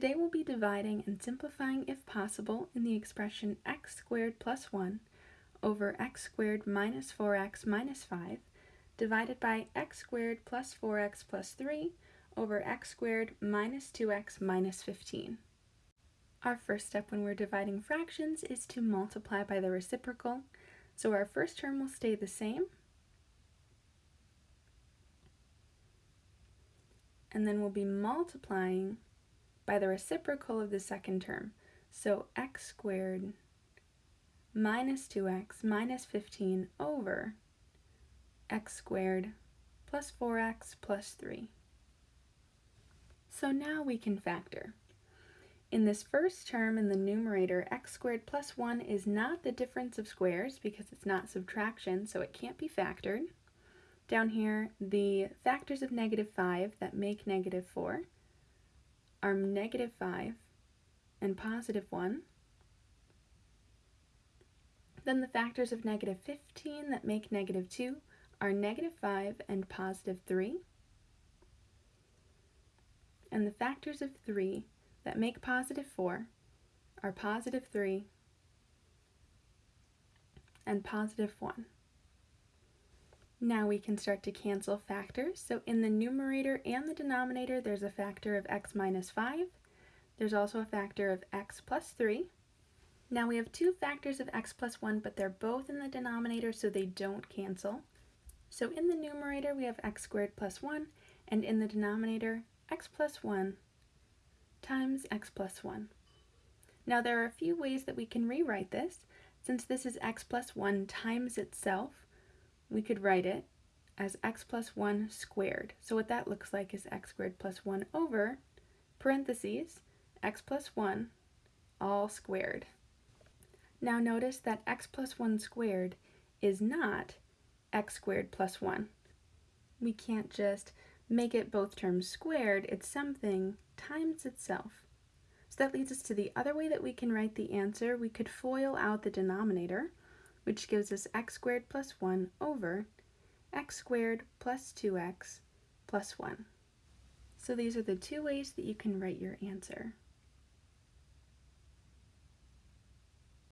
Today we'll be dividing and simplifying if possible in the expression x squared plus 1 over x squared minus 4x minus 5 divided by x squared plus 4x plus 3 over x squared minus 2x minus 15. Our first step when we're dividing fractions is to multiply by the reciprocal. So our first term will stay the same. And then we'll be multiplying by the reciprocal of the second term. So x squared minus 2x minus 15 over x squared plus 4x plus 3. So now we can factor. In this first term in the numerator, x squared plus 1 is not the difference of squares because it's not subtraction, so it can't be factored. Down here, the factors of negative 5 that make negative 4 are negative 5 and positive 1. Then the factors of negative 15 that make negative 2 are negative 5 and positive 3. And the factors of 3 that make positive 4 are positive 3 and positive 1. Now we can start to cancel factors. So in the numerator and the denominator, there's a factor of x minus 5. There's also a factor of x plus 3. Now we have two factors of x plus 1, but they're both in the denominator, so they don't cancel. So in the numerator, we have x squared plus 1, and in the denominator, x plus 1 times x plus 1. Now there are a few ways that we can rewrite this. Since this is x plus 1 times itself, we could write it as x plus 1 squared. So what that looks like is x squared plus 1 over parentheses x plus 1 all squared. Now notice that x plus 1 squared is not x squared plus 1. We can't just make it both terms squared, it's something times itself. So that leads us to the other way that we can write the answer. We could FOIL out the denominator which gives us x squared plus 1 over x squared plus 2x plus 1. So these are the two ways that you can write your answer.